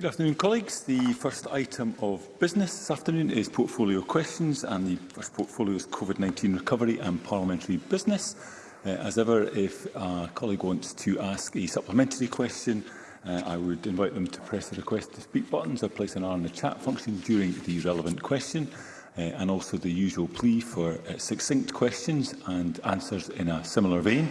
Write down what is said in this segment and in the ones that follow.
Good afternoon, colleagues. The first item of business this afternoon is portfolio questions, and the first portfolio is COVID-19 recovery and parliamentary business. Uh, as ever, if a colleague wants to ask a supplementary question, uh, I would invite them to press the request to speak buttons or place an R in the chat function during the relevant question, uh, and also the usual plea for uh, succinct questions and answers in a similar vein.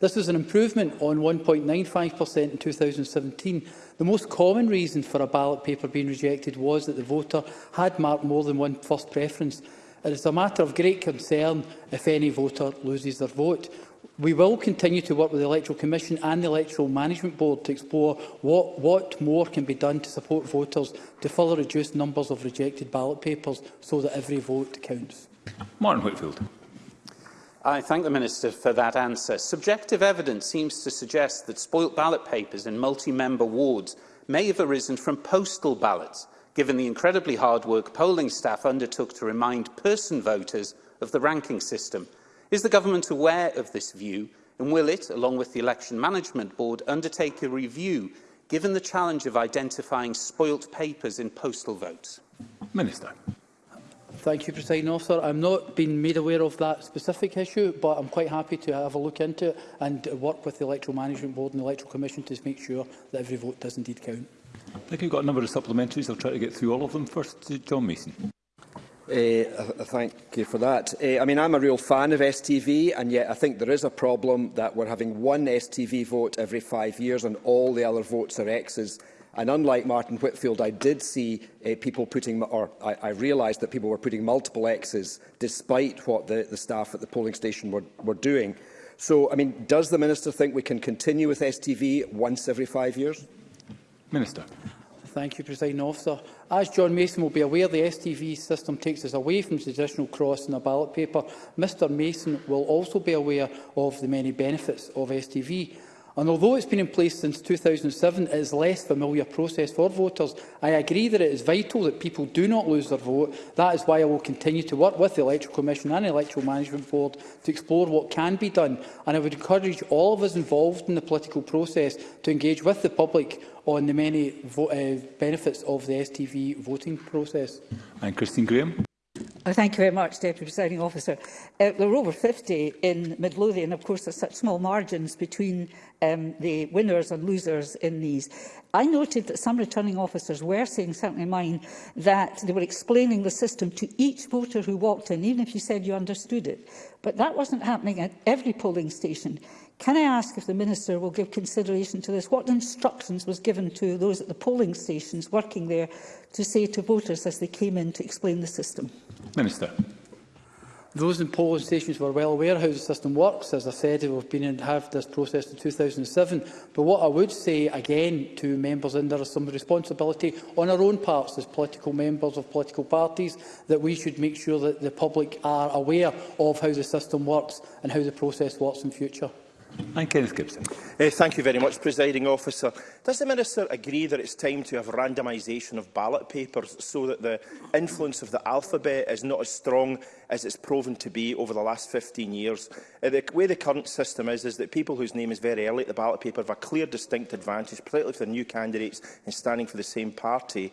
This was an improvement on 1.95% in 2017. The most common reason for a ballot paper being rejected was that the voter had marked more than one first preference. It is a matter of great concern if any voter loses their vote. We will continue to work with the Electoral Commission and the Electoral Management Board to explore what, what more can be done to support voters to further reduce numbers of rejected ballot papers so that every vote counts. Martin Whitfield. I thank the Minister for that answer. Subjective evidence seems to suggest that spoilt ballot papers in multi-member wards may have arisen from postal ballots, given the incredibly hard work polling staff undertook to remind person voters of the ranking system. Is the government aware of this view and will it, along with the Election Management Board, undertake a review given the challenge of identifying spoilt papers in postal votes? Minister. Thank you, President Officer. I'm not been made aware of that specific issue, but I'm quite happy to have a look into it and work with the Electoral Management Board and the Electoral Commission to make sure that every vote does indeed count. I think we've got a number of supplementaries. I'll try to get through all of them. First, John Mason. Eh, uh, uh, thank you for that. Uh, I mean, I'm a real fan of STV, and yet I think there is a problem that we're having one STV vote every five years and all the other votes are X's. And unlike Martin Whitfield, I did see uh, people putting, or I, I realised that people were putting multiple X's despite what the, the staff at the polling station were, were doing. So, I mean, does the Minister think we can continue with STV once every five years? Minister. Thank you, President Officer. As John Mason will be aware, the STV system takes us away from the traditional cross in the ballot paper. Mr Mason will also be aware of the many benefits of STV. And although it's been in place since 2007, it is less familiar process for voters. I agree that it is vital that people do not lose their vote. That is why I will continue to work with the Electoral Commission and the Electoral Management Board to explore what can be done. And I would encourage all of us involved in the political process to engage with the public on the many uh, benefits of the STV voting process. And Christine Graham. Well, oh, thank you very much, Deputy Presiding Officer. Uh, there were over 50 in Midlothian. Of course, there's such small margins between um, the winners and losers in these. I noted that some returning officers were saying, certainly mine, that they were explaining the system to each voter who walked in, even if you said you understood it. But that wasn't happening at every polling station. Can I ask if the Minister will give consideration to this? What instructions was given to those at the polling stations working there to say to voters as they came in to explain the system? Minister. Those in polling stations were well aware how the system works. As I said, we've been in have this process in 2007. But what I would say again to members in there is some responsibility on our own parts as political members of political parties that we should make sure that the public are aware of how the system works and how the process works in future. And Kenneth Gibson. Uh, thank you very much, Presiding Officer. Does the Minister agree that it's time to have randomisation of ballot papers so that the influence of the alphabet is not as strong as it's proven to be over the last 15 years? Uh, the way the current system is, is that people whose name is very early at the ballot paper have a clear, distinct advantage, particularly for new candidates and standing for the same party.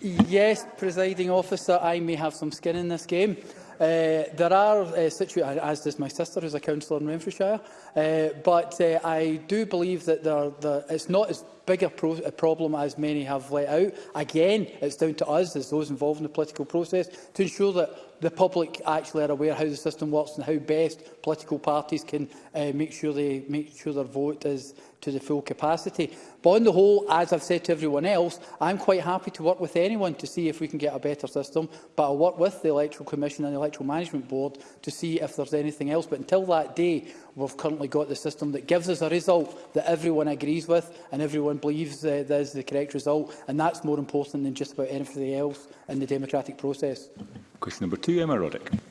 Yes, presiding officer, I may have some skin in this game. Uh, there are uh, situations, uh, as does my sister, who's a councillor in Renfrewshire, uh, but uh, I do believe that there, there, it's not as bigger pro uh, problem as many have let out. Again, it's down to us, as those involved in the political process, to ensure that the public actually are aware how the system works and how best political parties can uh, make sure they make sure their vote is to the full capacity. But on the whole, as I've said to everyone else, I'm quite happy to work with anyone to see if we can get a better system, but I'll work with the Electoral Commission and the Electoral Management Board to see if there's anything else. But until that day, we've currently got the system that gives us a result that everyone agrees with and everyone believes uh, that is the correct result. And that's more important than just about anything else in the democratic process. Question number two, Emma Roddick.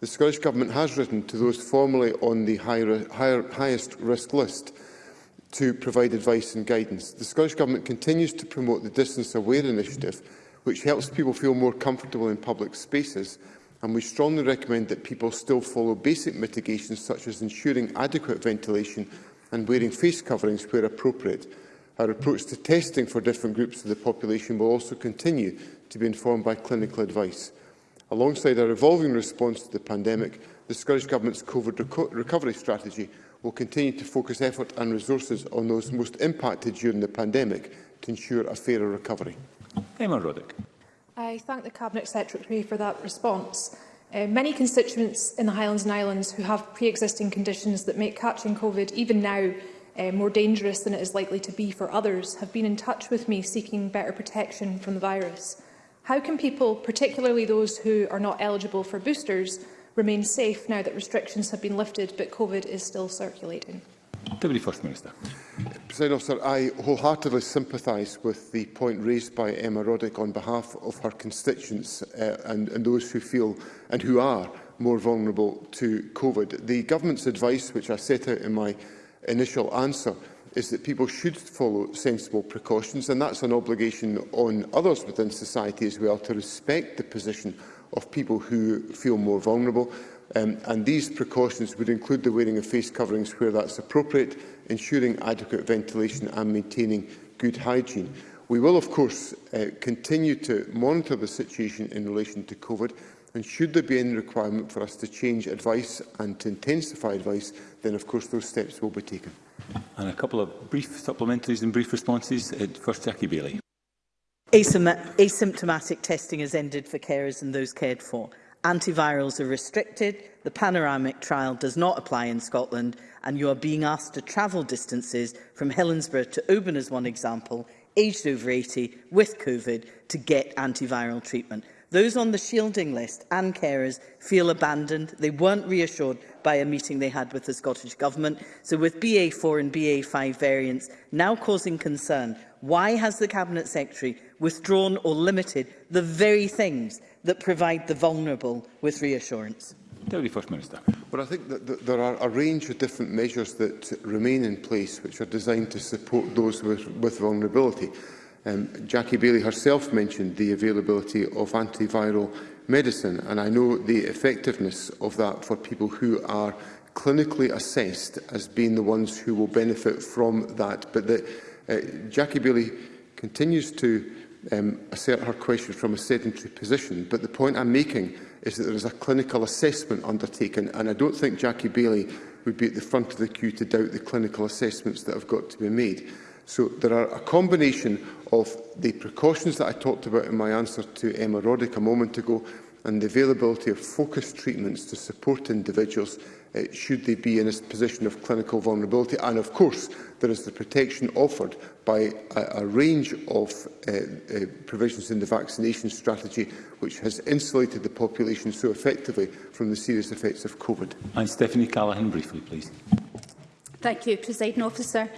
The Scottish Government has written to those formerly on the high, high, highest risk list to provide advice and guidance. The Scottish Government continues to promote the Distance Aware initiative, which helps people feel more comfortable in public spaces, and we strongly recommend that people still follow basic mitigations such as ensuring adequate ventilation and wearing face coverings where appropriate. Our approach to testing for different groups of the population will also continue to be informed by clinical advice. Alongside our evolving response to the pandemic, the Scottish Government's COVID reco recovery strategy will continue to focus effort and resources on those most impacted during the pandemic to ensure a fairer recovery. Emma Roddick. I thank the Cabinet Secretary for that response. Uh, many constituents in the Highlands and Islands who have pre-existing conditions that make catching COVID even now uh, more dangerous than it is likely to be for others have been in touch with me seeking better protection from the virus. How can people, particularly those who are not eligible for boosters, remain safe now that restrictions have been lifted but COVID is still circulating? Deputy First Minister. President Officer, I wholeheartedly sympathise with the point raised by Emma Roddick on behalf of her constituents uh, and, and those who feel and who are more vulnerable to COVID. The government's advice, which I set out in my initial answer, is that people should follow sensible precautions, and that's an obligation on others within society as well to respect the position of people who feel more vulnerable. Um, and these precautions would include the wearing of face coverings where that's appropriate, ensuring adequate ventilation and maintaining good hygiene. We will, of course, uh, continue to monitor the situation in relation to COVID, and should there be any requirement for us to change advice and to intensify advice, then, of course, those steps will be taken. And a couple of brief supplementaries and brief responses. Uh, first, Jackie Bailey. asymptomatic testing has ended for carers and those cared for. Antivirals are restricted, the panoramic trial does not apply in Scotland, and you are being asked to travel distances from Helensburgh to Oban as one example, aged over 80 with COVID to get antiviral treatment. Those on the shielding list and carers feel abandoned. They weren't reassured by a meeting they had with the Scottish Government. So with BA4 and BA5 variants now causing concern, why has the Cabinet Secretary withdrawn or limited the very things that provide the vulnerable with reassurance? Deputy First Minister. Well, I think that, that there are a range of different measures that remain in place which are designed to support those with, with vulnerability. Um, Jackie Bailey herself mentioned the availability of antiviral medicine, and I know the effectiveness of that for people who are clinically assessed as being the ones who will benefit from that. But the, uh, Jackie Bailey continues to um, assert her questions from a sedentary position. But the point I'm making is that there is a clinical assessment undertaken, and I don't think Jackie Bailey would be at the front of the queue to doubt the clinical assessments that have got to be made. So there are a combination of the precautions that I talked about in my answer to Emma Roddick a moment ago and the availability of focused treatments to support individuals uh, should they be in a position of clinical vulnerability. And of course, there is the protection offered by a, a range of uh, uh, provisions in the vaccination strategy, which has insulated the population so effectively from the serious effects of COVID. And Stephanie Callaghan, briefly, please. Thank you, President Officer.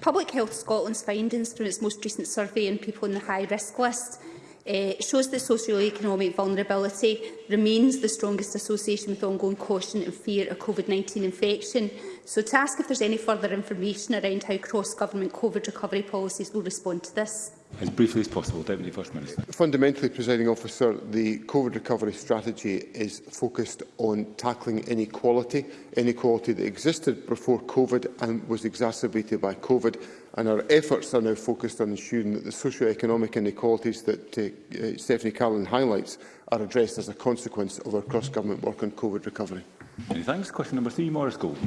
Public Health Scotland's findings from its most recent survey on people in the high risk list uh, shows the socio-economic vulnerability remains the strongest association with ongoing caution and fear of COVID-19 infection. So to ask if there's any further information around how cross-government COVID recovery policies will respond to this. As briefly as possible, Deputy First Minister. Fundamentally, Presiding Officer, the COVID recovery strategy is focused on tackling inequality, inequality that existed before COVID and was exacerbated by COVID. And our efforts are now focused on ensuring that the socio-economic inequalities that uh, uh, Stephanie Carlin highlights are addressed as a consequence of our cross-government work on COVID recovery. Many thanks. Question number three, Morris Gould.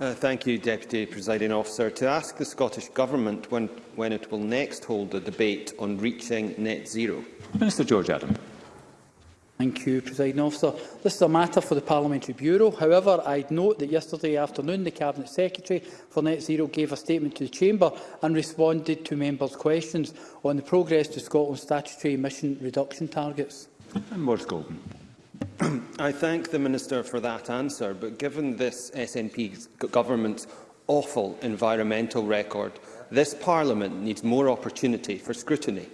Uh, thank you, Deputy Presiding Officer. To ask the Scottish Government when, when it will next hold a debate on reaching net zero. Minister George Adam. Thank you, Presiding Officer. This is a matter for the Parliamentary Bureau. However, I'd note that yesterday afternoon the Cabinet Secretary for Net Zero gave a statement to the Chamber and responded to members' questions on the progress to Scotland's statutory emission reduction targets. And Maurice Golden. I thank the Minister for that answer, but given this SNP government's awful environmental record, this Parliament needs more opportunity for scrutiny.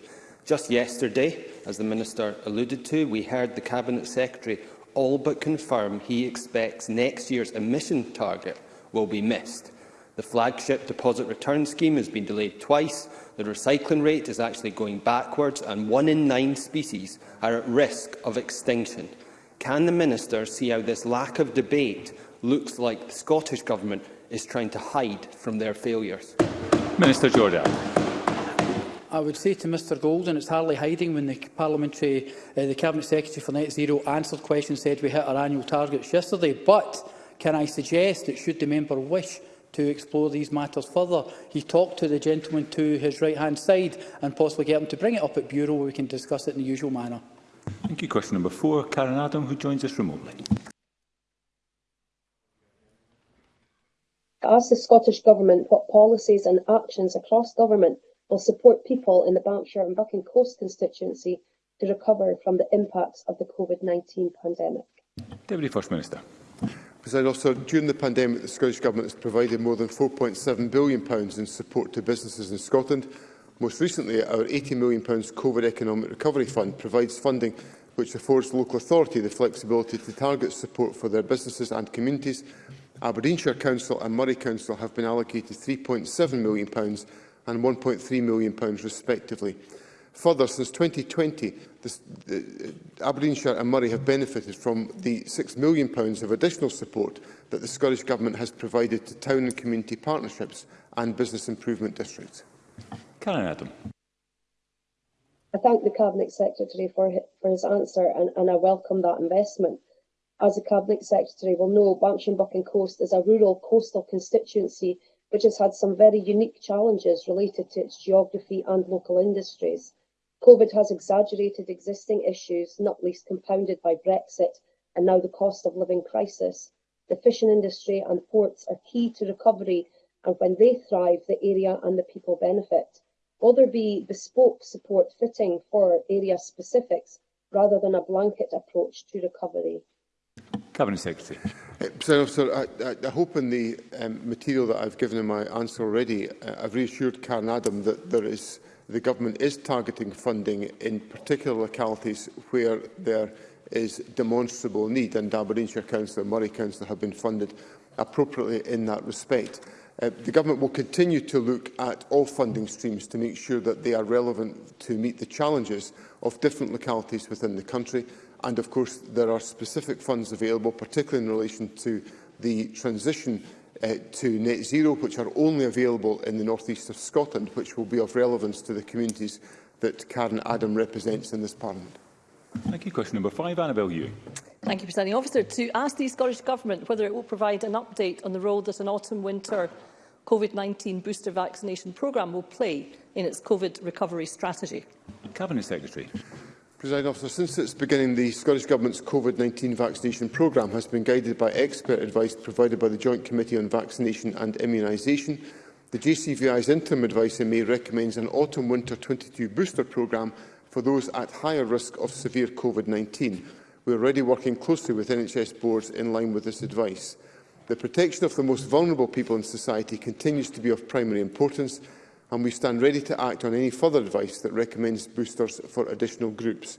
Just yesterday, as the Minister alluded to, we heard the Cabinet Secretary all but confirm he expects next year's emission target will be missed. The flagship deposit return scheme has been delayed twice, the recycling rate is actually going backwards and one in nine species are at risk of extinction. Can the Minister see how this lack of debate looks like the Scottish Government is trying to hide from their failures? Minister Jordan. I would say to Mr Golden, it's hardly hiding when the parliamentary, uh, the cabinet secretary for Net Zero answered questions, said we hit our annual targets yesterday. But can I suggest that should the member wish to explore these matters further, he talked to the gentleman to his right-hand side and possibly get him to bring it up at Bureau where we can discuss it in the usual manner. Thank you. Question number four, Karen Adam, who joins us remotely. I ask the Scottish Government what policies and actions across government will support people in the Banffshire and Bucking Coast constituency to recover from the impacts of the COVID-19 pandemic. Deputy First Minister. President Officer, during the pandemic, the Scottish Government has provided more than £4.7 billion in support to businesses in Scotland Most recently, our £80 million COVID Economic Recovery Fund provides funding which affords local authority the flexibility to target support for their businesses and communities. Aberdeenshire Council and Murray Council have been allocated £3.7 million and £1.3 million respectively. Further, since 2020, this, uh, Aberdeenshire and Murray have benefited from the £6 million of additional support that the Scottish Government has provided to town and community partnerships and business improvement districts. Karen Adam. I thank the Cabinet Secretary for for his answer and, and I welcome that investment. As the Cabinet Secretary will know, Bankshanbuck and Coast is a rural coastal constituency which has had some very unique challenges related to its geography and local industries. COVID has exaggerated existing issues, not least compounded by Brexit and now the cost of living crisis. The fishing industry and ports are key to recovery, and when they thrive, the area and the people benefit. Will there be bespoke support fitting for area specifics rather than a blanket approach to recovery? Cabinet Secretary. Uh, Officer, I, I, I hope in the um, material that I've given in my answer already, uh, I've reassured Karen Adam that there is, the government is targeting funding in particular localities where there is demonstrable need, and Aberdeenshire Council and Murray Council have been funded appropriately in that respect. Uh, the Government will continue to look at all funding streams to make sure that they are relevant to meet the challenges of different localities within the country. And of course, there are specific funds available, particularly in relation to the transition uh, to net zero, which are only available in the northeast of Scotland, which will be of relevance to the communities that Karen Adam represents in this Parliament. Thank you. Question number five, Annabel Ewing. Thank you, Presiding Officer. To ask the Scottish Government whether it will provide an update on the role that an autumn-winter COVID-19 booster vaccination programme will play in its COVID recovery strategy? Cabinet Secretary. President officer, since its beginning, the Scottish Government's COVID-19 vaccination programme has been guided by expert advice provided by the Joint Committee on Vaccination and Immunisation. The JCVI's interim advice in May recommends an autumn-winter 22 booster programme for those at higher risk of severe COVID-19. We are already working closely with NHS boards in line with this advice. The protection of the most vulnerable people in society continues to be of primary importance and we stand ready to act on any further advice that recommends boosters for additional groups.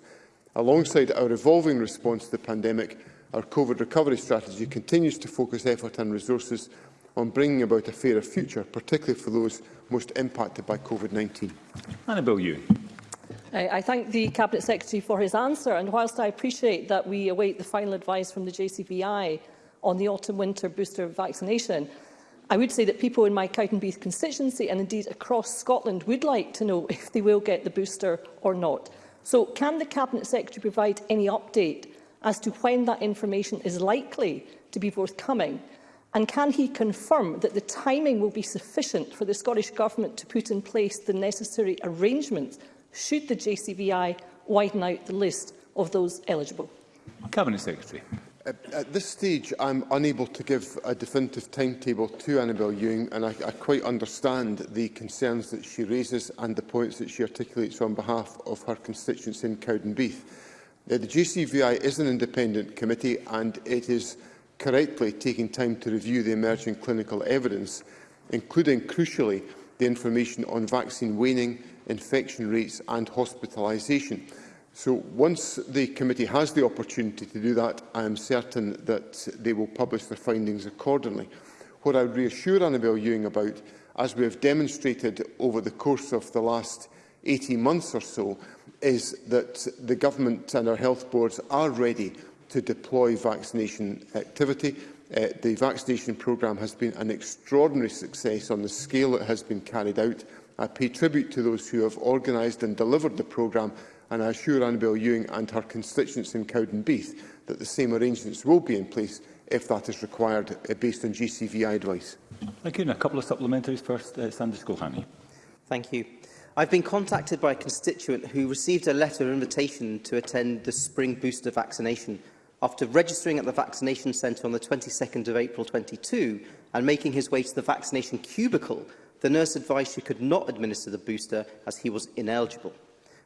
Alongside our evolving response to the pandemic, our COVID recovery strategy continues to focus effort and resources on bringing about a fairer future, particularly for those most impacted by COVID-19. Annabel Ewan. I, I thank the Cabinet Secretary for his answer, and whilst I appreciate that we await the final advice from the JCVI, on the autumn-winter booster vaccination. I would say that people in my Cowdenbeath constituency and indeed across Scotland would like to know if they will get the booster or not. So can the Cabinet Secretary provide any update as to when that information is likely to be forthcoming? And can he confirm that the timing will be sufficient for the Scottish Government to put in place the necessary arrangements should the JCVI widen out the list of those eligible? Cabinet Secretary. At this stage, I'm unable to give a definitive timetable to Annabel Ewing, and I, I quite understand the concerns that she raises and the points that she articulates on behalf of her constituents in Cowdenbeath. Now, uh, the GCVI is an independent committee, and it is correctly taking time to review the emerging clinical evidence, including, crucially, the information on vaccine waning, infection rates and hospitalisation. So once the committee has the opportunity to do that, I am certain that they will publish their findings accordingly. What I would reassure Annabel Ewing about, as we have demonstrated over the course of the last 18 months or so, is that the government and our health boards are ready to deploy vaccination activity. Uh, the vaccination programme has been an extraordinary success on the scale it has been carried out. I pay tribute to those who have organised and delivered the programme and I assure Annabel Ewing and her constituents in Cowdenbeath that the same arrangements will be in place if that is required uh, based on GCVI advice. Thank you. And a couple of supplementaries first, uh, Sandra Schoolhaney. Thank you. I've been contacted by a constituent who received a letter of invitation to attend the spring booster vaccination after registering at the vaccination centre on the 22nd of April 22 and making his way to the vaccination cubicle, the nurse advised she could not administer the booster as he was ineligible.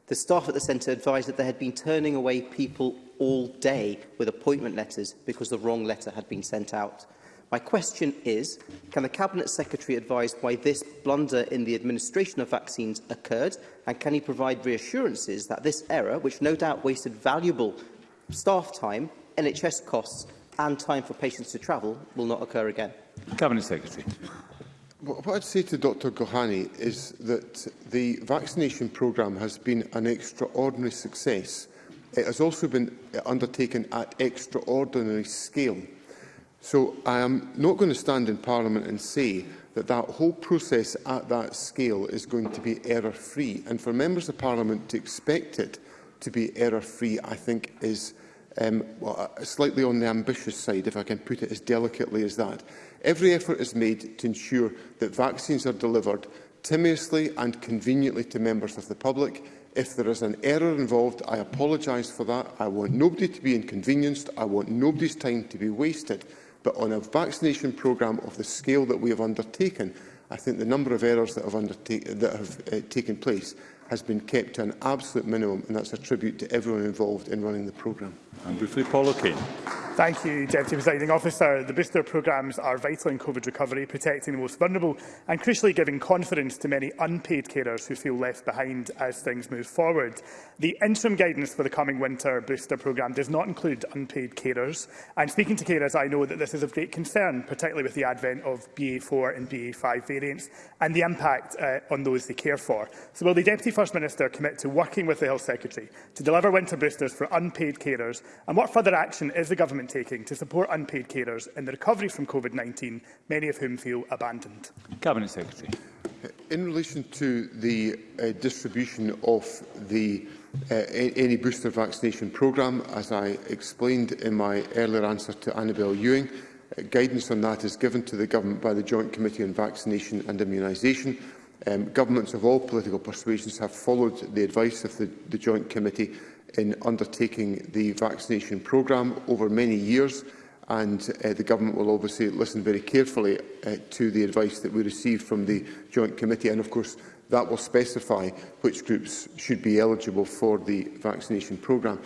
The staff at the centre advised that they had been turning away people all day with appointment letters because the wrong letter had been sent out. My question is, can the Cabinet Secretary advise why this blunder in the administration of vaccines occurred and can he provide reassurances that this error, which no doubt wasted valuable staff time, NHS costs and time for patients to travel, will not occur again? Cabinet Secretary. What I'd say to Dr Gohani is that the vaccination programme has been an extraordinary success. It has also been undertaken at extraordinary scale. So I am not going to stand in Parliament and say that that whole process at that scale is going to be error-free. And for members of Parliament to expect it to be error-free, I think, is um, well, slightly on the ambitious side, if I can put it as delicately as that. Every effort is made to ensure that vaccines are delivered timiously and conveniently to members of the public. If there is an error involved, I apologise for that. I want nobody to be inconvenienced. I want nobody's time to be wasted. But on a vaccination programme of the scale that we have undertaken, I think the number of errors that have, that have uh, taken place has been kept to an absolute minimum, and that's a tribute to everyone involved in running the programme. And briefly, Paul O'Kane. Thank you, Deputy Presiding Officer. The booster programmes are vital in COVID recovery, protecting the most vulnerable and crucially giving confidence to many unpaid carers who feel left behind as things move forward. The interim guidance for the coming winter booster programme does not include unpaid carers. And speaking to carers, I know that this is of great concern, particularly with the advent of BA4 and BA5 variants and the impact uh, on those they care for. So will the Deputy First Minister commit to working with the Health Secretary to deliver winter boosters for unpaid carers? And what further action is the Government government taking to support unpaid carers in the recovery from COVID-19, many of whom feel abandoned? Cabinet Secretary. In relation to the uh, distribution of the uh, any booster vaccination programme, as I explained in my earlier answer to Annabel Ewing, uh, guidance on that is given to the Government by the Joint Committee on Vaccination and Immunisation. Um, governments of all political persuasions have followed the advice of the, the Joint Committee in undertaking the vaccination programme over many years and uh, the government will obviously listen very carefully uh, to the advice that we receive from the joint committee and of course that will specify which groups should be eligible for the vaccination programme.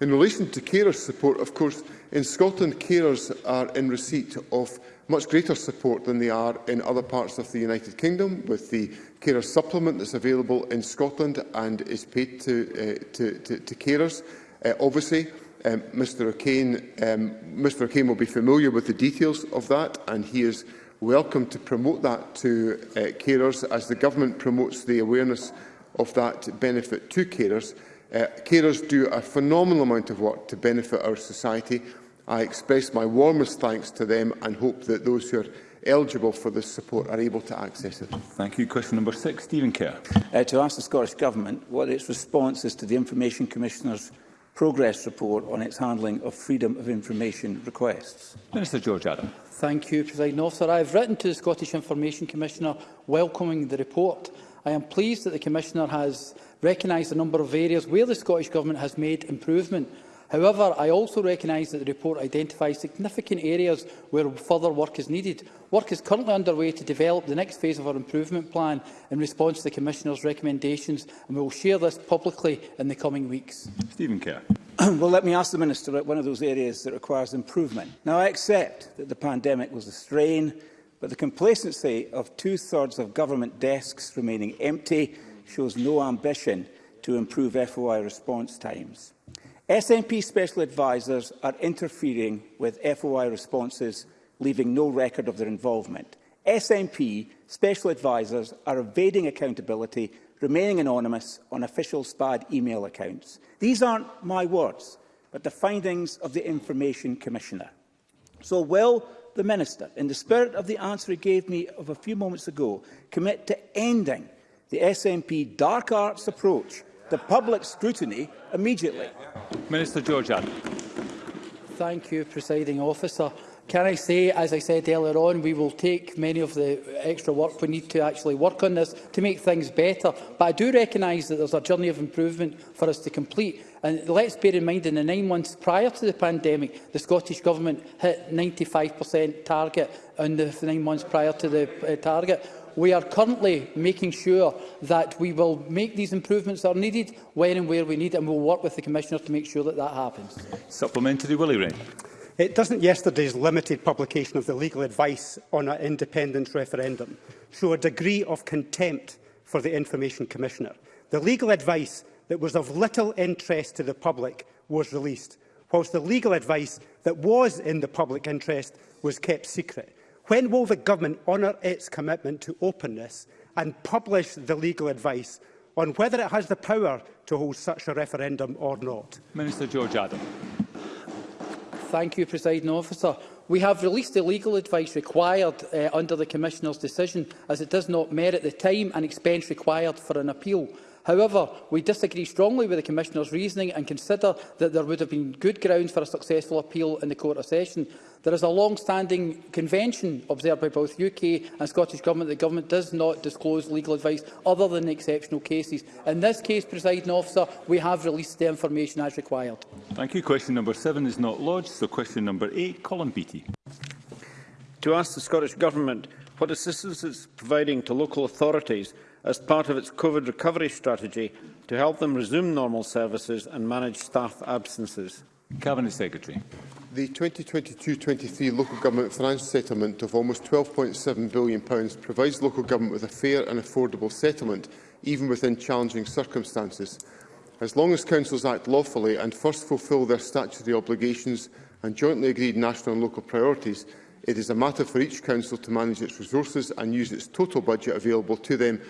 In relation to carers support, of course, in Scotland carers are in receipt of much greater support than they are in other parts of the United Kingdom, with the carer supplement that's available in Scotland and is paid to, uh, to, to, to carers. Uh, obviously, um, Mr O'Kane um, Mr O'Kane will be familiar with the details of that, and he is welcome to promote that to uh, carers as the government promotes the awareness of that benefit to carers. Uh, carers do a phenomenal amount of work to benefit our society I express my warmest thanks to them and hope that those who are eligible for this support are able to access it. Thank you. Question number six, Stephen Kerr. Uh, to ask the Scottish Government what its response is to the Information Commissioner's progress report on its handling of freedom of information requests. Minister George Adam. Thank you, President Officer. I have written to the Scottish Information Commissioner welcoming the report. I am pleased that the Commissioner has recognised a number of areas where the Scottish Government has made improvement However, I also recognise that the report identifies significant areas where further work is needed. Work is currently underway to develop the next phase of our improvement plan in response to the Commissioner's recommendations, and we will share this publicly in the coming weeks. Stephen Kerr. well, let me ask the Minister about one of those areas that requires improvement. Now, I accept that the pandemic was a strain, but the complacency of two-thirds of government desks remaining empty shows no ambition to improve FOI response times. SNP special advisers are interfering with FOI responses, leaving no record of their involvement. SNP special advisers are evading accountability, remaining anonymous on official SPAD email accounts. These aren't my words, but the findings of the Information Commissioner. So will the Minister, in the spirit of the answer he gave me of a few moments ago, commit to ending the SNP dark arts approach the public scrutiny immediately. Minister Georgian. Thank you, presiding officer. Can I say, as I said earlier on, we will take many of the extra work we need to actually work on this to make things better. But I do recognise that there's a journey of improvement for us to complete. And let's bear in mind, in the nine months prior to the pandemic, the Scottish Government hit 95% target in the nine months prior to the uh, target we are currently making sure that we will make these improvements that are needed when and where we need, and we will work with the Commissioner to make sure that that happens. Supplementary, Willie Ray. It doesn't yesterday's limited publication of the legal advice on an independence referendum show a degree of contempt for the Information Commissioner. The legal advice that was of little interest to the public was released, whilst the legal advice that was in the public interest was kept secret. When will the government honour its commitment to openness and publish the legal advice on whether it has the power to hold such a referendum or not? Minister George Adam. Thank you, Presiding Officer. We have released the legal advice required uh, under the Commissioner's decision as it does not merit the time and expense required for an appeal. However, we disagree strongly with the Commissioner's reasoning and consider that there would have been good grounds for a successful appeal in the Court of Session. There is a long-standing convention observed by both UK and Scottish Government that the Government does not disclose legal advice other than exceptional cases. In this case, presiding officer, we have released the information as required. Thank you. Question number seven is not lodged, so question number eight, Colin Beattie. To ask the Scottish Government what assistance it is providing to local authorities as part of its COVID recovery strategy to help them resume normal services and manage staff absences? Cabinet Secretary. The 2022-23 local government finance settlement of almost £12.7 billion provides local government with a fair and affordable settlement, even within challenging circumstances. As long as councils act lawfully and first fulfil their statutory obligations and jointly agreed national and local priorities, it is a matter for each council to manage its resources and use its total budget available to them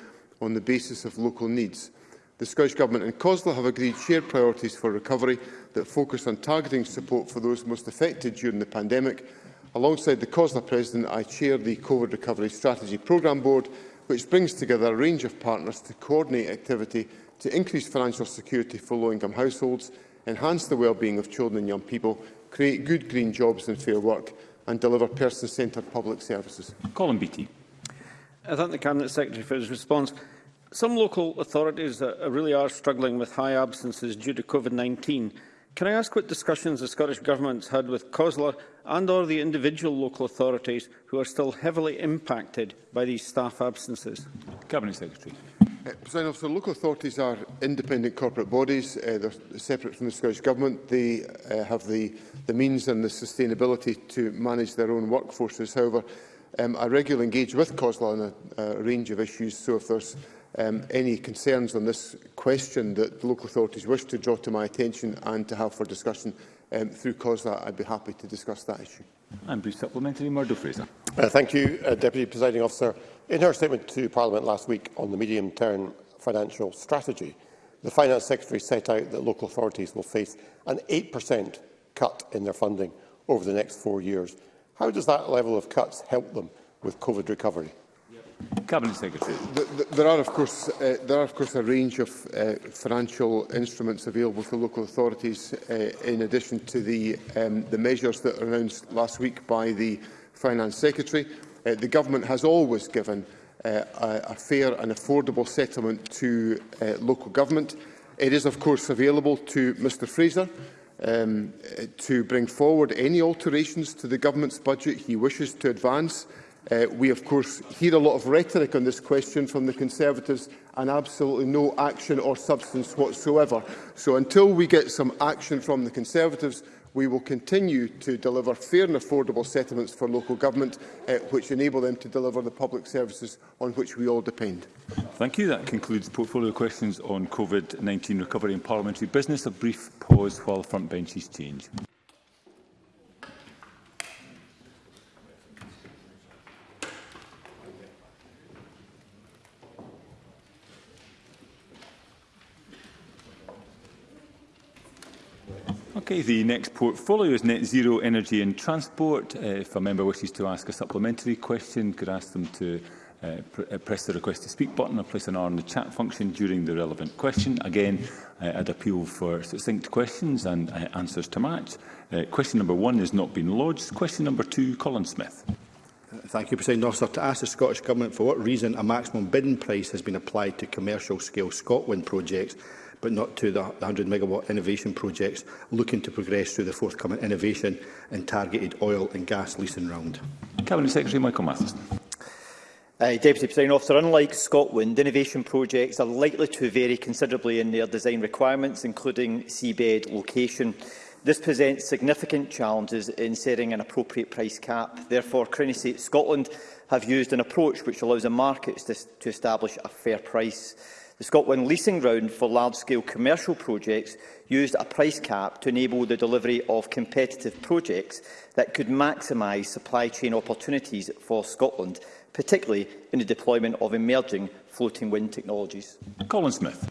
on the basis of local needs. The Scottish Government and COSLA have agreed shared priorities for recovery that focus on targeting support for those most affected during the pandemic. Alongside the COSLA President, I chair the COVID Recovery Strategy Programme Board, which brings together a range of partners to coordinate activity to increase financial security for low-income households, enhance the well-being of children and young people, create good green jobs and fair work, and deliver person-centred public services. Colin Beattie. I thank the Cabinet Secretary for his response. Some local authorities are, really are struggling with high absences due to COVID-19. Can I ask what discussions the Scottish Government's had with COSLA and or the individual local authorities who are still heavily impacted by these staff absences? Cabinet Secretary. Uh, President officer, local authorities are independent corporate bodies. Uh, they're separate from the Scottish Government. They uh, have the, the means and the sustainability to manage their own workforces. However, um, I regularly engage with COSLA on a, a range of issues, so if there's um, any concerns on this question that the local authorities wish to draw to my attention and to have for discussion um, through COSLA, I'd be happy to discuss that issue. And brief supplementary, Murdo Fraser. Uh, thank you, uh, Deputy Presiding Officer. In her statement to Parliament last week on the medium-term financial strategy, the Finance Secretary set out that local authorities will face an 8% cut in their funding over the next four years. How does that level of cuts help them with COVID recovery? Cabinet Secretary. The, the, there are, of course, uh, there are of course a range of uh, financial instruments available to local authorities, uh, in addition to the um, the measures that are announced last week by the Finance Secretary. Uh, the government has always given uh, a, a fair and affordable settlement to uh, local government. It is, of course, available to Mr Fraser um, to bring forward any alterations to the government's budget he wishes to advance Uh, we, of course, hear a lot of rhetoric on this question from the Conservatives and absolutely no action or substance whatsoever. So until we get some action from the Conservatives, we will continue to deliver fair and affordable settlements for local government, uh, which enable them to deliver the public services on which we all depend. Thank you. That concludes portfolio questions on COVID-19 recovery and parliamentary business. A brief pause while front benches change. Okay, the next portfolio is net zero energy and transport. Uh, if a member wishes to ask a supplementary question, could ask them to uh, pr uh, press the request to speak button or place an R in the chat function during the relevant question. Again, uh, I'd appeal for succinct questions and uh, answers to match. Uh, question number one has not been lodged. Question number two, Colin Smith. Uh, thank you, President Officer. To ask the Scottish Government for what reason a maximum bidding price has been applied to commercial-scale Scotland projects but not to the 100 megawatt innovation projects looking to progress through the forthcoming innovation and targeted oil and gas leasing round. Cabinet Secretary Michael Matheson. Uh, Deputy President Officer, unlike Scotland, innovation projects are likely to vary considerably in their design requirements, including seabed location. This presents significant challenges in setting an appropriate price cap. Therefore, Crenny Scotland have used an approach which allows the markets to, to establish a fair price the Scotland leasing round for large-scale commercial projects used a price cap to enable the delivery of competitive projects that could maximise supply chain opportunities for Scotland, particularly in the deployment of emerging floating wind technologies. Colin Smith.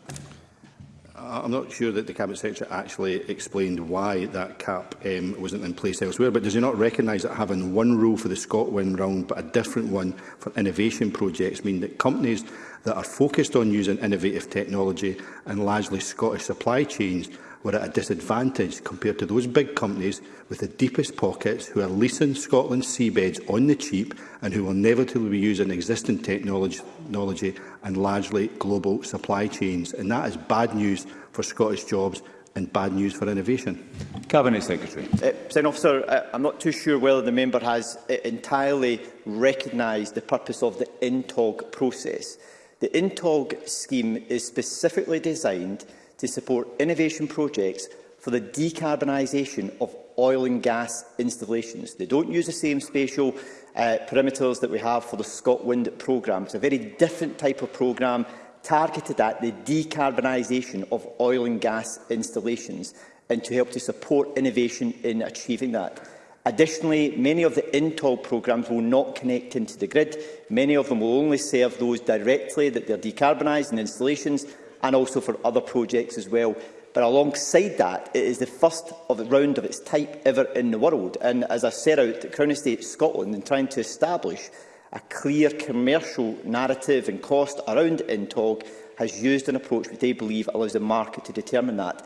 I'm not sure that the Cabinet Secretary actually explained why that cap um, wasn't in place elsewhere, but does he not recognise that having one rule for the ScotWind round but a different one for innovation projects mean that companies that are focused on using innovative technology and largely Scottish supply chains were at a disadvantage compared to those big companies with the deepest pockets who are leasing Scotland's seabeds on the cheap and who will inevitably be using existing technology and largely global supply chains. And that is bad news for Scottish jobs and bad news for innovation. Cabinet Secretary. Uh, Officer, uh, I'm not too sure whether the member has uh, entirely recognised the purpose of the INTOG process. The INTOG scheme is specifically designed to support innovation projects for the decarbonisation of oil and gas installations. They don't use the same spatial uh, perimeters that we have for the ScotWind programme. It's a very different type of programme targeted at the decarbonisation of oil and gas installations and to help to support innovation in achieving that. Additionally, many of the INTOL programmes will not connect into the grid. Many of them will only serve those directly that they're decarbonising installations and also for other projects as well. But alongside that, it is the first of the round of its type ever in the world. And as I set out, the Crown Estate Scotland in trying to establish a clear commercial narrative and cost around INTOG has used an approach which they believe allows the market to determine that.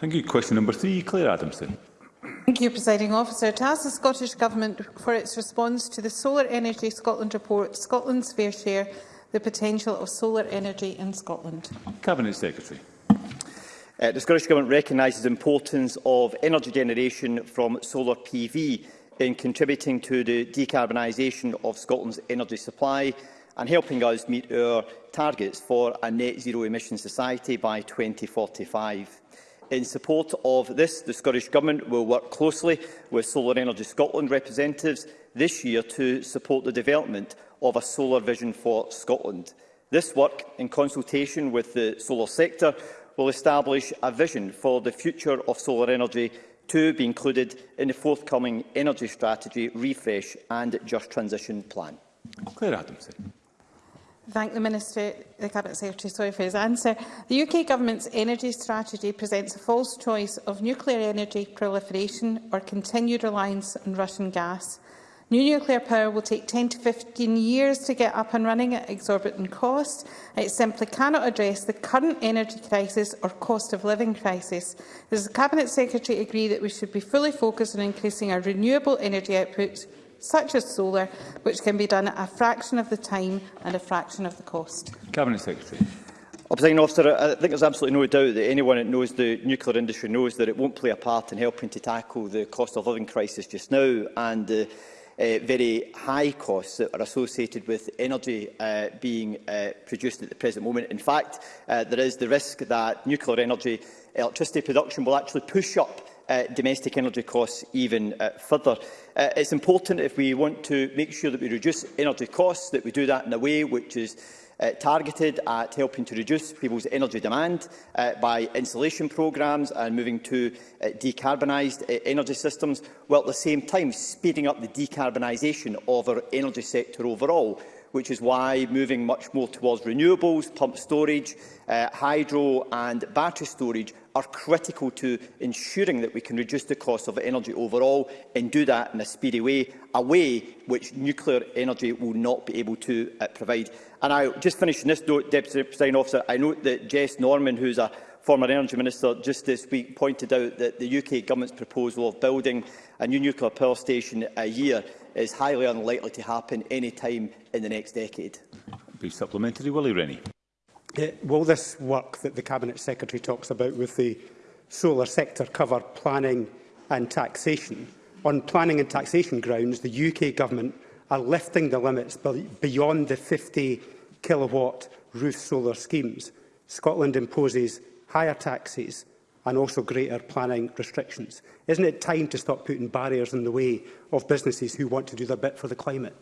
Thank you. Question number three, Claire Adamson. Thank you, Presiding Officer. To ask the Scottish Government for its response to the Solar Energy Scotland report, Scotland's Fair Share, the potential of solar energy in Scotland? Cabinet Secretary. Uh, the Scottish Government recognises the importance of energy generation from solar PV in contributing to the decarbonisation of Scotland's energy supply and helping us meet our targets for a net zero emission society by 2045. In support of this, the Scottish Government will work closely with Solar Energy Scotland representatives this year to support the development of a solar vision for Scotland. This work, in consultation with the solar sector, will establish a vision for the future of solar energy to be included in the forthcoming Energy Strategy Refresh and Just Transition Plan. Claire Adamson. Thank the Minister, the Cabinet Secretary, sorry for his answer. The UK Government's energy strategy presents a false choice of nuclear energy proliferation or continued reliance on Russian gas. New nuclear power will take 10 to 15 years to get up and running at exorbitant cost. It simply cannot address the current energy crisis or cost of living crisis. Does the Cabinet Secretary agree that we should be fully focused on increasing our renewable energy outputs, such as solar, which can be done at a fraction of the time and a fraction of the cost? Cabinet Secretary. Presiding officer, I think there's absolutely no doubt that anyone that knows the nuclear industry knows that it won't play a part in helping to tackle the cost of living crisis just now and uh, uh, very high costs that are associated with energy uh, being uh, produced at the present moment. In fact, uh, there is the risk that nuclear energy electricity production will actually push up uh, domestic energy costs even uh, further. Uh, it's important if we want to make sure that we reduce energy costs, that we do that in a way which is uh, targeted at helping to reduce people's energy demand uh, by insulation programmes and moving to uh, decarbonised uh, energy systems, while at the same time speeding up the decarbonisation of our energy sector overall which is why moving much more towards renewables, pump storage, uh, hydro and battery storage are critical to ensuring that we can reduce the cost of energy overall and do that in a speedy way, a way which nuclear energy will not be able to uh, provide. And I just finish on this note, Deputy President Officer, I note that Jess Norman, who is a former Energy Minister just this week pointed out that the UK Government's proposal of building a new nuclear power station a year is highly unlikely to happen any time in the next decade. Be supplementary, Willie Rennie will this work that the Cabinet Secretary talks about with the solar sector cover planning and taxation? On planning and taxation grounds, the UK Government are lifting the limits beyond the 50 kilowatt roof solar schemes. Scotland imposes higher taxes and also greater planning restrictions. Isn't it time to stop putting barriers in the way of businesses who want to do their bit for the climate?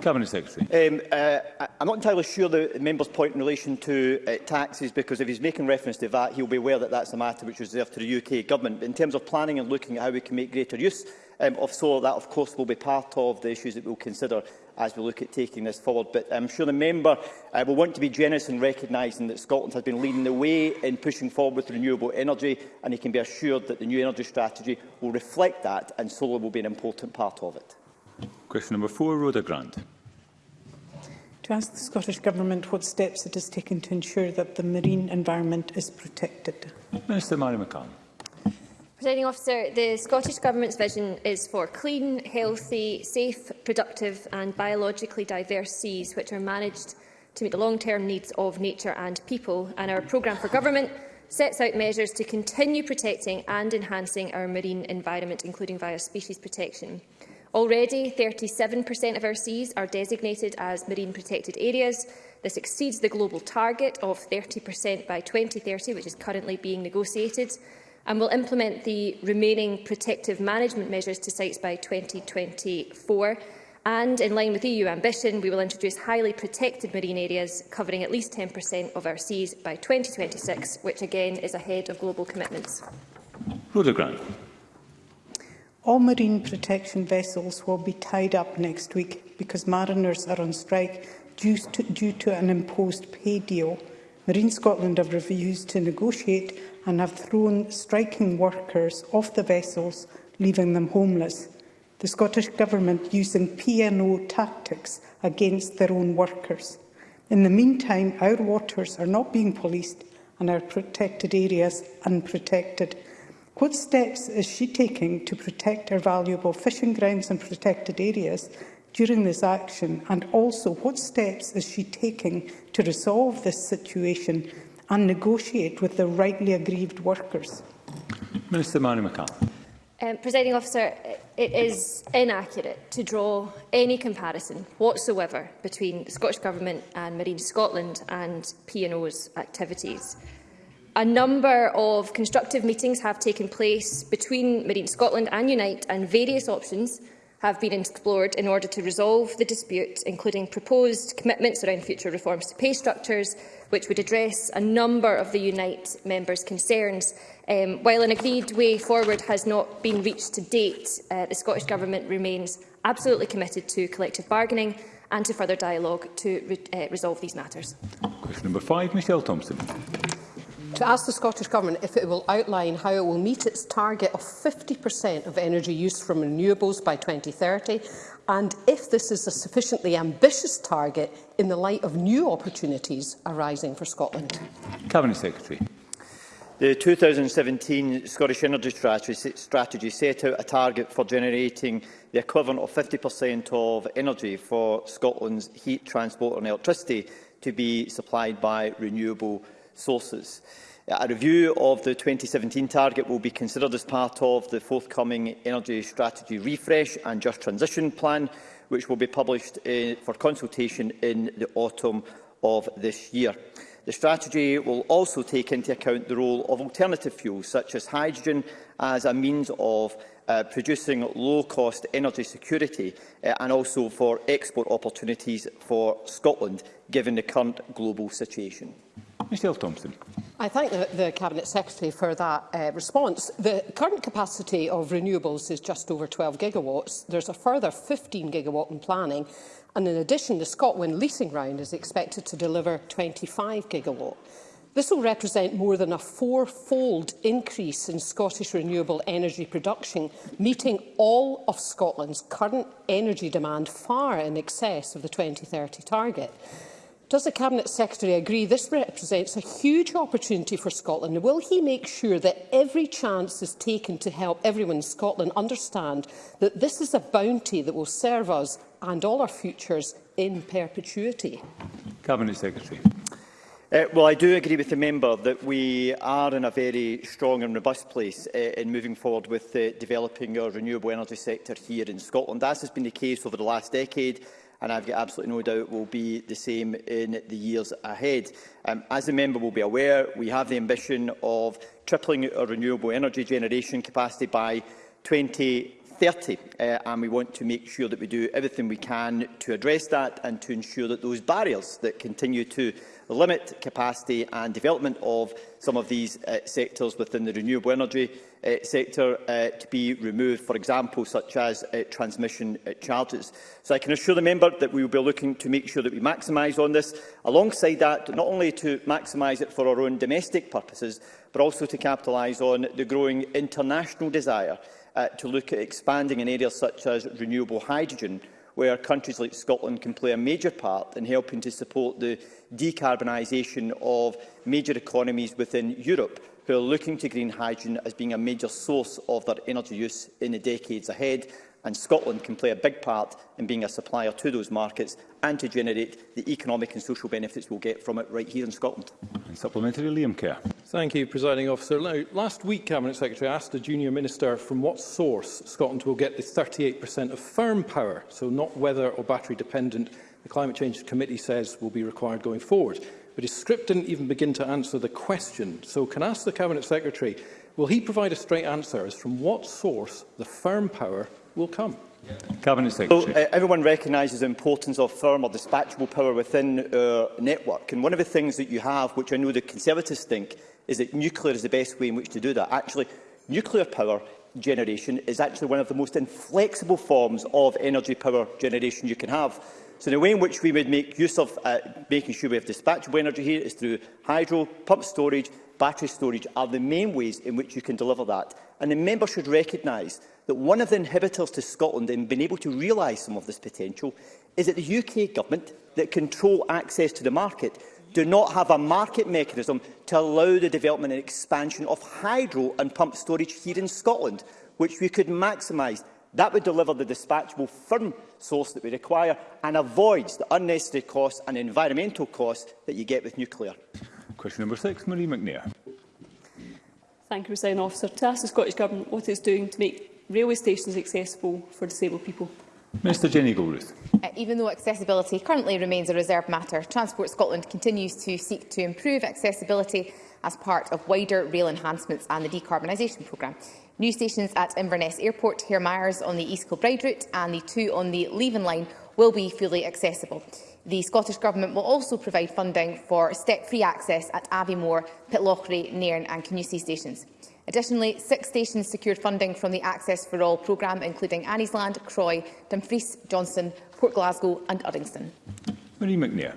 Cabinet Secretary. Um, uh, I'm not entirely sure the member's point in relation to uh, taxes, because if he's making reference to that, he'll be aware that that's a matter which is reserved to the UK government. But in terms of planning and looking at how we can make greater use um, of solar, that of course will be part of the issues that we'll consider as we look at taking this forward. But I'm sure the member uh, will want to be generous in recognising that Scotland has been leading the way in pushing forward with renewable energy, and he can be assured that the new energy strategy will reflect that, and solar will be an important part of it. Question number four, Rhoda Grant. To ask the Scottish Government what steps it has taken to ensure that the marine environment is protected. Minister Mary McCann. Presiding officer, the Scottish Government's vision is for clean, healthy, safe, productive and biologically diverse seas which are managed to meet the long-term needs of nature and people. And our programme for government sets out measures to continue protecting and enhancing our marine environment, including via species protection. Already, 37% of our seas are designated as marine protected areas. This exceeds the global target of 30% by 2030, which is currently being negotiated, and will implement the remaining protective management measures to sites by 2024. And, in line with EU ambition, we will introduce highly protected marine areas covering at least 10% of our seas by 2026, which again is ahead of global commitments. Rhoda Grant. All marine protection vessels will be tied up next week because mariners are on strike due to, due to an imposed pay deal. Marine Scotland have refused to negotiate and have thrown striking workers off the vessels, leaving them homeless. The Scottish Government using P&O tactics against their own workers. In the meantime, our waters are not being policed and our protected areas unprotected. What steps is she taking to protect our valuable fishing grounds and protected areas during this action? And also, what steps is she taking to resolve this situation and negotiate with the rightly aggrieved workers? Minister Manu McCall. Um, Presiding officer, it is inaccurate to draw any comparison whatsoever between the Scottish Government and Marine Scotland and P&O's activities. A number of constructive meetings have taken place between Marine Scotland and Unite, and various options have been explored in order to resolve the dispute, including proposed commitments around future reforms to pay structures, which would address a number of the Unite members' concerns. Um, while an agreed way forward has not been reached to date, uh, the Scottish Government remains absolutely committed to collective bargaining and to further dialogue to re uh, resolve these matters. Question number five, Michelle Thompson to ask the Scottish Government if it will outline how it will meet its target of 50% of energy used from renewables by 2030 and if this is a sufficiently ambitious target in the light of new opportunities arising for Scotland. Cabinet Secretary. The 2017 Scottish Energy strategy set out a target for generating the equivalent of 50% of energy for Scotland's heat, transport and electricity to be supplied by renewable sources. A review of the 2017 target will be considered as part of the forthcoming Energy Strategy Refresh and Just Transition Plan, which will be published in, eh, for consultation in the autumn of this year. The strategy will also take into account the role of alternative fuels, such as hydrogen, as a means of uh, producing low-cost energy security uh, and also for export opportunities for Scotland, given the current global situation. Michelle Thompson. I thank the, the Cabinet Secretary for that uh, response. The current capacity of renewables is just over 12 gigawatts. There's a further 15 gigawatt in planning. And in addition, the ScotWind leasing round is expected to deliver 25 gigawatt. This will represent more than a four-fold increase in Scottish renewable energy production, meeting all of Scotland's current energy demand far in excess of the 2030 target. Does the Cabinet Secretary agree this represents a huge opportunity for Scotland? And will he make sure that every chance is taken to help everyone in Scotland understand that this is a bounty that will serve us and all our futures in perpetuity? Cabinet Secretary. Uh, well, I do agree with the member that we are in a very strong and robust place uh, in moving forward with uh, developing our renewable energy sector here in Scotland. As has been the case over the last decade, and I've got absolutely no doubt will be the same in the years ahead. Um, as the member will be aware, we have the ambition of tripling our renewable energy generation capacity by 20 2030, uh, and we want to make sure that we do everything we can to address that and to ensure that those barriers that continue to limit capacity and development of some of these uh, sectors within the renewable energy uh, sector uh, to be removed, for example, such as uh, transmission uh, charges. So I can assure the member that we will be looking to make sure that we maximise on this, alongside that, not only to maximise it for our own domestic purposes, but also to capitalise on the growing international desire uh, to look at expanding in areas such as renewable hydrogen, where countries like Scotland can play a major part in helping to support the decarbonisation of major economies within Europe, who are looking to green hydrogen as being a major source of their energy use in the decades ahead, and Scotland can play a big part in being a supplier to those markets and to generate the economic and social benefits we'll get from it right here in Scotland. And supplementary, Liam Kerr. Thank you, Presiding Officer. Now, last week, Cabinet Secretary asked the Junior Minister from what source Scotland will get the 38% of firm power, so not weather or battery dependent, the Climate Change Committee says will be required going forward. But his script didn't even begin to answer the question. So can I ask the Cabinet Secretary, will he provide a straight answer as from what source the firm power will come. Yeah. Cabinet Secretary. So, uh, everyone recognises the importance of firm or dispatchable power within our uh, network. And one of the things that you have, which I know the Conservatives think, is that nuclear is the best way in which to do that. Actually, nuclear power generation is actually one of the most inflexible forms of energy power generation you can have. So the way in which we would make use of uh, making sure we have dispatchable energy here is through hydro, pump storage battery storage are the main ways in which you can deliver that. And the member should recognise that one of the inhibitors to Scotland in being able to realise some of this potential is that the UK government that control access to the market do not have a market mechanism to allow the development and expansion of hydro and pump storage here in Scotland, which we could maximise. That would deliver the dispatchable firm source that we require and avoids the unnecessary costs and environmental costs that you get with nuclear. Question number six, Marie McNair. Thank you, President Officer. To ask the Scottish Government what it is doing to make railway stations accessible for disabled people. Mr Jenny Goldruth. Uh, even though accessibility currently remains a reserved matter, Transport Scotland continues to seek to improve accessibility as part of wider rail enhancements and the decarbonisation programme. New stations at Inverness Airport, Hare Myers on the East Kilbride route and the two on the Leaven line will be fully accessible. The Scottish Government will also provide funding for step-free access at Aviemore, Pitlochry, Nairn and Canusi stations. Additionally, six stations secured funding from the Access for All programme, including Anniesland, Croy, Dumfries, Johnson, Port Glasgow and Uddingston. Marie McNair.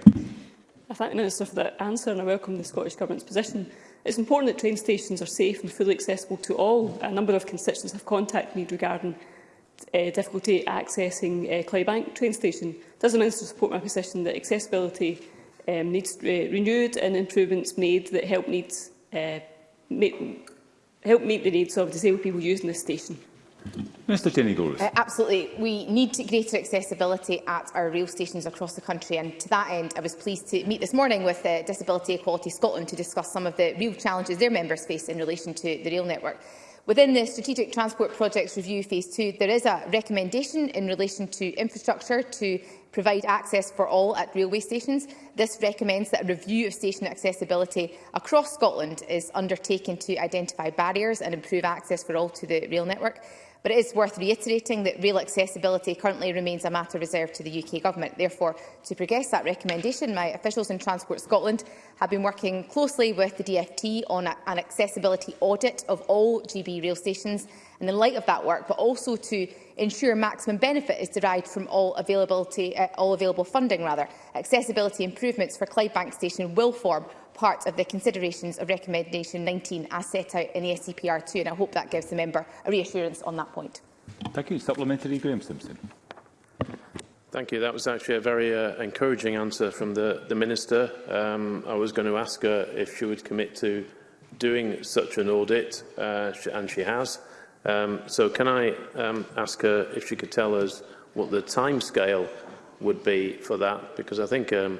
I thank the Minister for that answer and I welcome the Scottish Government's position. It's important that train stations are safe and fully accessible to all. A number of constituents have contacted me regarding uh, difficulty accessing uh, Claybank train station. Does the Minister support my position that accessibility um, needs uh, renewed and improvements made that help, needs, uh, help meet the needs of disabled people using this station? Mr Jenny Goris. Uh, absolutely. We need greater accessibility at our rail stations across the country and to that end I was pleased to meet this morning with uh, Disability Equality Scotland to discuss some of the real challenges their members face in relation to the rail network. Within the Strategic Transport Projects Review Phase 2, there is a recommendation in relation to infrastructure to provide access for all at railway stations. This recommends that a review of station accessibility across Scotland is undertaken to identify barriers and improve access for all to the rail network. But it is worth reiterating that rail accessibility currently remains a matter reserved to the UK Government. Therefore, to progress that recommendation, my officials in Transport Scotland have been working closely with the DFT on a, an accessibility audit of all GB rail stations and in light of that work, but also to ensure maximum benefit is derived from all, availability, uh, all available funding. Rather. Accessibility improvements for Clydebank Station will form part of the considerations of Recommendation 19 as set out in the SCPR 2, and I hope that gives the member a reassurance on that point. Thank you. Supplementary, Graham Simpson. Thank you. That was actually a very uh, encouraging answer from the, the Minister. Um, I was going to ask her if she would commit to doing such an audit, uh, and she has. Um, so can I um, ask her if she could tell us what the timescale would be for that? Because I think um,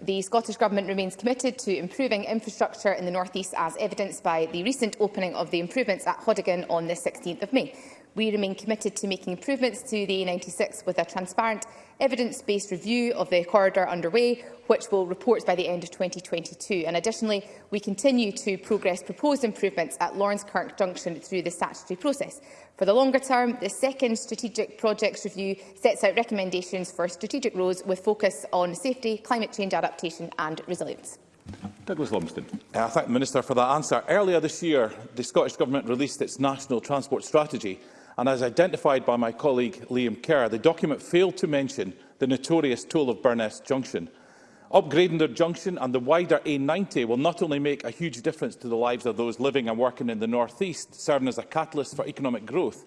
The Scottish Government remains committed to improving infrastructure in the North East as evidenced by the recent opening of the improvements at Hodigan on the 16th of May. We remain committed to making improvements to the A96 with a transparent, evidence-based review of the corridor underway, which will report by the end of 2022. And additionally, we continue to progress proposed improvements at Lawrence Kirk Junction through the statutory process. For the longer term, the second strategic projects review sets out recommendations for strategic roads with focus on safety, climate change adaptation and resilience. Douglas Lumsden. Uh, I thank the Minister for that answer. Earlier this year, the Scottish Government released its National Transport Strategy And as identified by my colleague Liam Kerr, the document failed to mention the notorious toll of Burness Junction. Upgrading the junction and the wider A90 will not only make a huge difference to the lives of those living and working in the North East, serving as a catalyst for economic growth,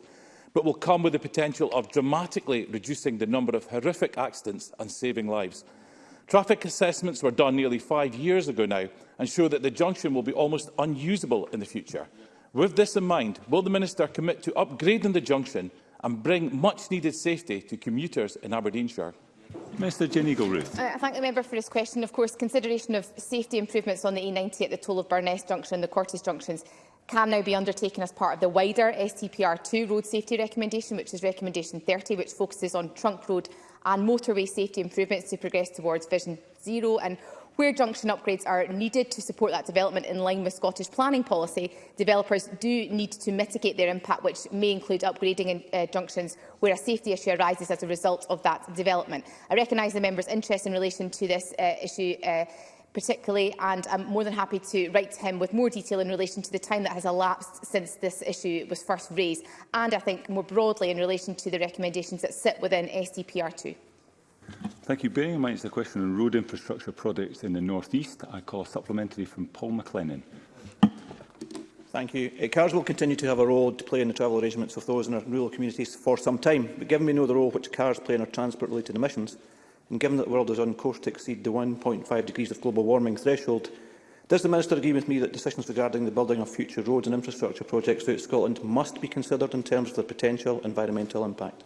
but will come with the potential of dramatically reducing the number of horrific accidents and saving lives. Traffic assessments were done nearly five years ago now and show that the junction will be almost unusable in the future. With this in mind, will the Minister commit to upgrading the junction and bring much-needed safety to commuters in Aberdeenshire? Mr Jenny Gilruth. Uh, I thank the member for his question. Of course, consideration of safety improvements on the E90 at the toll of Burness Junction and the Cortes Junctions can now be undertaken as part of the wider STPR2 road safety recommendation, which is recommendation 30, which focuses on trunk road and motorway safety improvements to progress towards Vision Zero. And Where junction upgrades are needed to support that development in line with Scottish planning policy, developers do need to mitigate their impact, which may include upgrading uh, junctions where a safety issue arises as a result of that development. I recognise the member's interest in relation to this uh, issue uh, particularly, and I'm more than happy to write to him with more detail in relation to the time that has elapsed since this issue was first raised, and I think more broadly in relation to the recommendations that sit within SDPR2. Thank you. Bearing in mind the question on road infrastructure projects in the North East, I call supplementary from Paul McLennan. Thank you. Uh, cars will continue to have a role to play in the travel arrangements of those in our rural communities for some time, but given we know the role which cars play in our transport-related emissions, and given that the world is on course to exceed the 1.5 degrees of global warming threshold, does the Minister agree with me that decisions regarding the building of future roads and infrastructure projects throughout Scotland must be considered in terms of their potential environmental impact?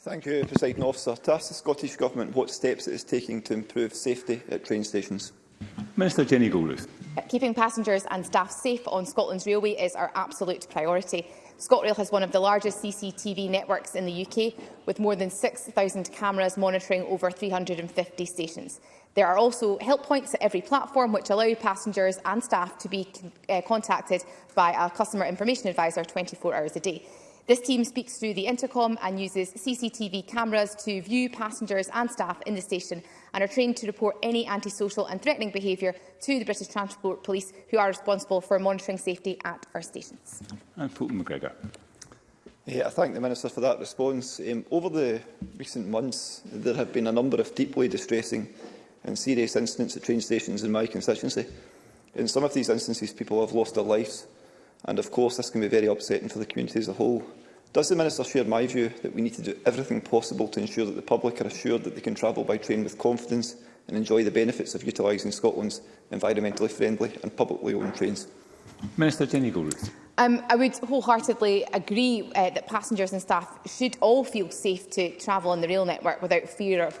Thank you, President Officer. To ask the Scottish Government what steps it is taking to improve safety at train stations. Minister Jenny Goldruth. Uh, keeping passengers and staff safe on Scotland's railway is our absolute priority. ScotRail has one of the largest CCTV networks in the UK, with more than 6,000 cameras monitoring over 350 stations. There are also help points at every platform which allow passengers and staff to be uh, contacted by a customer information advisor 24 hours a day. This team speaks through the intercom and uses CCTV cameras to view passengers and staff in the station and are trained to report any antisocial and threatening behaviour to the British Transport Police, who are responsible for monitoring safety at our stations. And Fulton McGregor. Yeah, I thank the Minister for that response. Um, over the recent months, there have been a number of deeply distressing and serious incidents at train stations in my constituency. In some of these instances, people have lost their lives and of course this can be very upsetting for the community as a whole. Does the Minister share my view that we need to do everything possible to ensure that the public are assured that they can travel by train with confidence and enjoy the benefits of utilising Scotland's environmentally friendly and publicly owned trains? Minister Jenny Goldroot. Um, I would wholeheartedly agree uh, that passengers and staff should all feel safe to travel on the rail network without fear of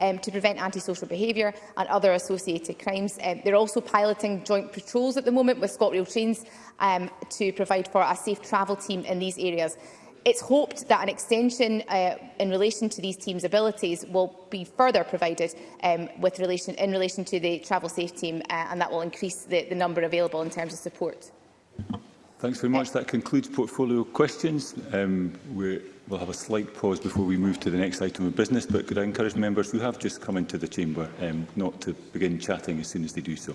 um, to prevent antisocial behaviour and other associated crimes. Um, they're also piloting joint patrols at the moment with ScotRail trains um, to provide for a safe travel team in these areas. It's hoped that an extension uh, in relation to these teams' abilities will be further provided um, with relation, in relation to the travel safe team, uh, and that will increase the, the number available in terms of support. Thanks very much. That concludes portfolio questions. Um, we will have a slight pause before we move to the next item of business, but could I encourage members who have just come into the chamber um, not to begin chatting as soon as they do so.